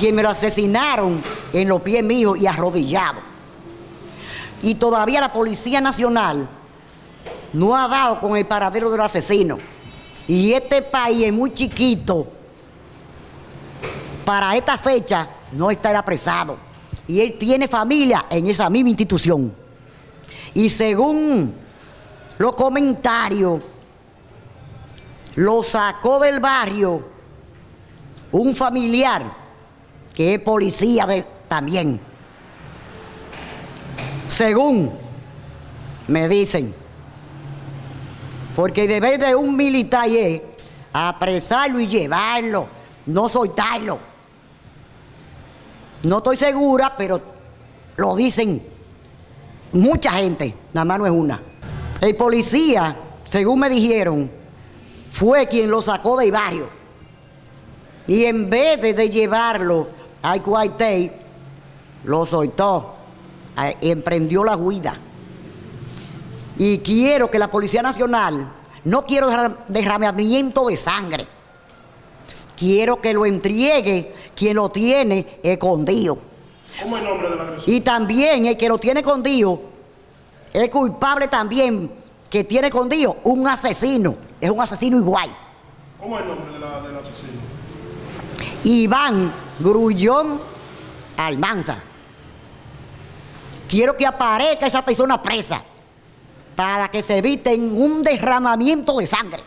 quien me lo asesinaron en los pies míos y arrodillado. Y todavía la Policía Nacional no ha dado con el paradero del asesino. Y este país es muy chiquito. Para esta fecha no está apresado. Y él tiene familia en esa misma institución. Y según los comentarios, lo sacó del barrio un familiar que es policía también. Según me dicen, porque debe de un militar es apresarlo y llevarlo, no soltarlo. No estoy segura, pero lo dicen mucha gente, nada más no es una. El policía, según me dijeron, fue quien lo sacó del barrio. Y en vez de, llevarlo al cuartel, lo soltó, emprendió la huida. Y quiero que la Policía Nacional, no quiero derramamiento de sangre, quiero que lo entregue quien lo tiene escondido. ¿Cómo es el nombre de la agresión? Y también el que lo tiene escondido es culpable también que tiene escondido un asesino. Es un asesino igual. ¿Cómo es el nombre de del asesino? Iván Grullón Almanza. Quiero que aparezca esa persona presa para que se evite un derramamiento de sangre.